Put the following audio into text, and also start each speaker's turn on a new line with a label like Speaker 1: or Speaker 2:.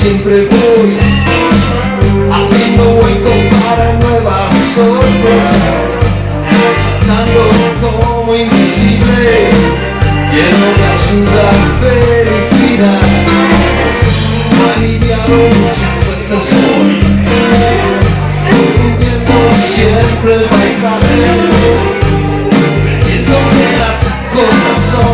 Speaker 1: siempre voy. Abriendo hueco para nuevas sorpresas. Soltando como invisible Lleno de absurda felicidad. Aliviado muchas fuerzas hoy Consumiendo siempre el paisaje Creyendo que las cosas son